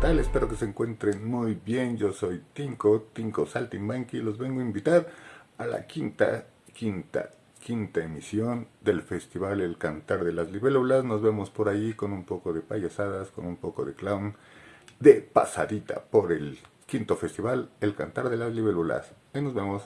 tal? Espero que se encuentren muy bien. Yo soy Tinko, Tinko Saltimbanqui. Los vengo a invitar a la quinta, quinta, quinta emisión del festival El Cantar de las Libélulas. Nos vemos por ahí con un poco de payasadas, con un poco de clown, de pasadita por el quinto festival El Cantar de las Libélulas. Ahí nos vemos.